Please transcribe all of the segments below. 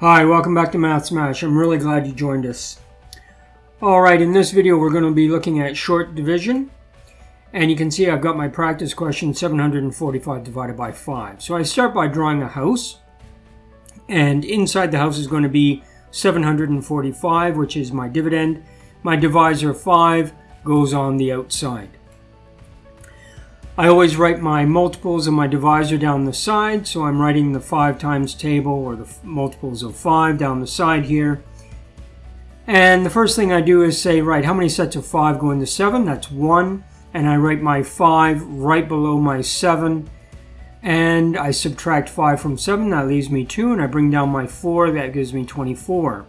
Hi, welcome back to Math Smash. I'm really glad you joined us. Alright, in this video we're going to be looking at short division. And you can see I've got my practice question 745 divided by 5. So I start by drawing a house. And inside the house is going to be 745, which is my dividend. My divisor 5 goes on the outside. I always write my multiples and my divisor down the side, so I'm writing the 5 times table, or the multiples of 5 down the side here. And the first thing I do is say, right, how many sets of 5 go into 7? That's 1. And I write my 5 right below my 7. And I subtract 5 from 7, that leaves me 2. And I bring down my 4, that gives me 24.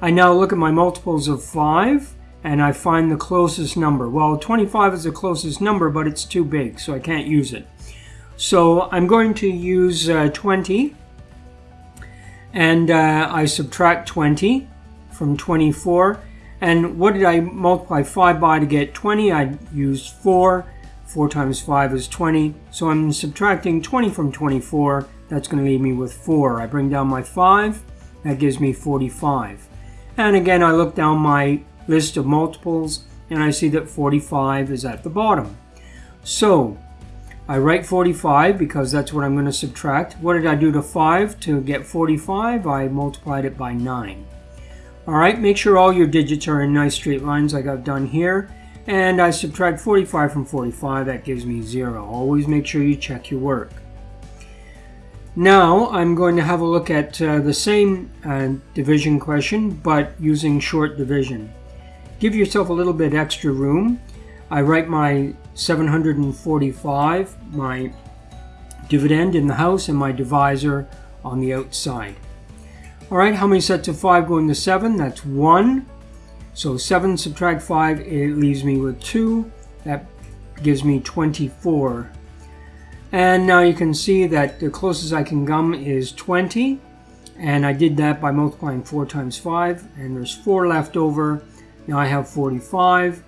I now look at my multiples of 5 and I find the closest number. Well, 25 is the closest number, but it's too big, so I can't use it. So I'm going to use uh, 20, and uh, I subtract 20 from 24. And what did I multiply 5 by to get 20? I used 4. 4 times 5 is 20. So I'm subtracting 20 from 24. That's going to leave me with 4. I bring down my 5. That gives me 45. And again, I look down my list of multiples and I see that 45 is at the bottom. So I write 45 because that's what I'm going to subtract. What did I do to 5 to get 45? I multiplied it by 9. Alright, make sure all your digits are in nice straight lines like I've done here. And I subtract 45 from 45, that gives me 0. Always make sure you check your work. Now I'm going to have a look at uh, the same uh, division question, but using short division. Give yourself a little bit extra room. I write my 745, my dividend in the house, and my divisor on the outside. All right, how many sets of 5 go into 7? That's 1. So 7 subtract 5, it leaves me with 2. That gives me 24. And now you can see that the closest I can come is 20. And I did that by multiplying 4 times 5. And there's 4 left over. Now I have 45.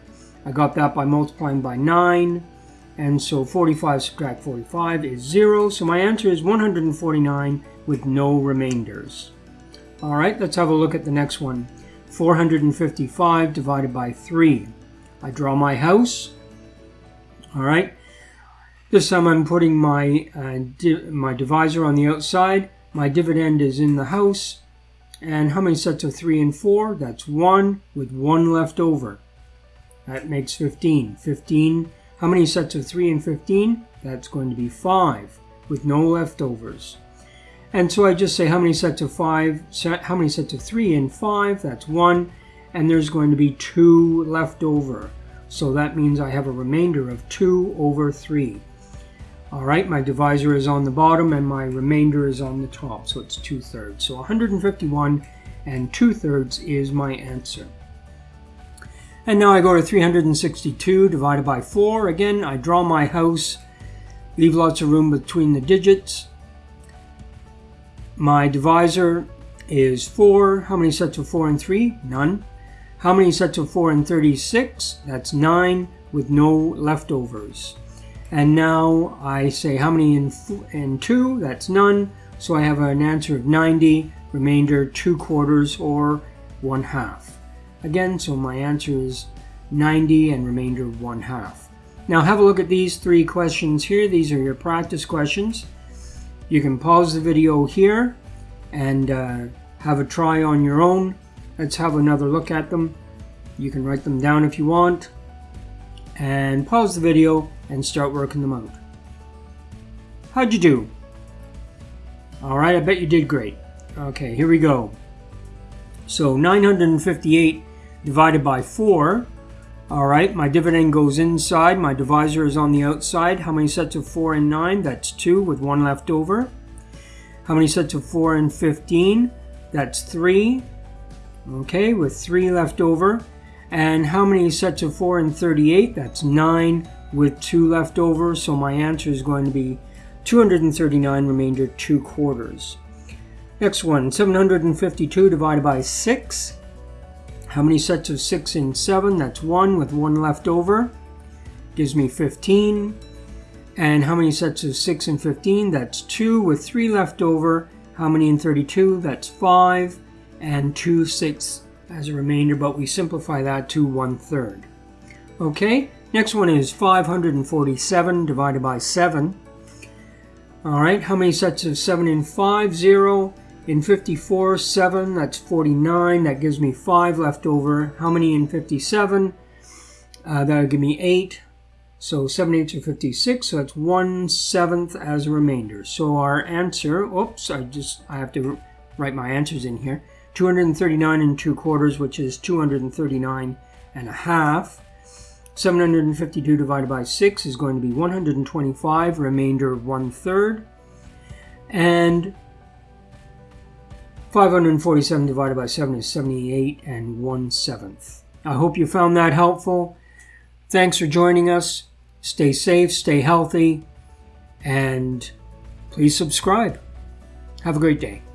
I got that by multiplying by 9. And so 45 subtract 45 is 0. So my answer is 149 with no remainders. All right, let's have a look at the next one. 455 divided by 3. I draw my house. All right. This time I'm putting my, uh, my divisor on the outside. My dividend is in the house. And how many sets of 3 and 4? That's 1 with 1 left over. That makes 15. 15. How many sets of 3 and 15? That's going to be 5 with no leftovers. And so I just say how many sets of 5, how many sets of 3 and 5? That's 1. And there's going to be 2 left over. So that means I have a remainder of 2 over 3. All right, my divisor is on the bottom and my remainder is on the top, so it's 2 thirds. So 151 and 2 thirds is my answer. And now I go to 362 divided by 4. Again, I draw my house, leave lots of room between the digits. My divisor is 4. How many sets of 4 and 3? None. How many sets of 4 and 36? That's 9 with no leftovers. And now I say how many in, in 2? That's none. So I have an answer of 90, remainder 2 quarters or 1 half. Again, so my answer is 90 and remainder 1 half. Now have a look at these three questions here. These are your practice questions. You can pause the video here and uh, have a try on your own. Let's have another look at them. You can write them down if you want. And pause the video and start working them out. How'd you do? Alright, I bet you did great. Okay, here we go. So 958 divided by 4. Alright, my dividend goes inside. My divisor is on the outside. How many sets of 4 and 9? That's 2 with 1 left over. How many sets of 4 and 15? That's 3. Okay, with 3 left over. And how many sets of 4 and 38? That's 9 with 2 left over, so my answer is going to be 239 remainder 2 quarters. Next one, 752 divided by 6. How many sets of 6 and 7? That's 1 with 1 left over. Gives me 15. And how many sets of 6 and 15? That's 2 with 3 left over. How many in 32? That's 5. And 2 sixths as a remainder, but we simplify that to 1 third. Okay, next one is 547 divided by 7. All right, how many sets of 7 in 5? 0. In 54, 7, that's 49. That gives me 5 left over. How many in 57? Uh, that'll give me 8. So 7 eighths are 56, so that's 1 seventh as a remainder. So our answer, oops, I just, I have to write my answers in here. 239 and 2 quarters, which is 239 and a half. 752 divided by 6 is going to be 125, remainder 1 third. And 547 divided by 7 is 78 and 1 seventh. I hope you found that helpful. Thanks for joining us. Stay safe, stay healthy, and please subscribe. Have a great day.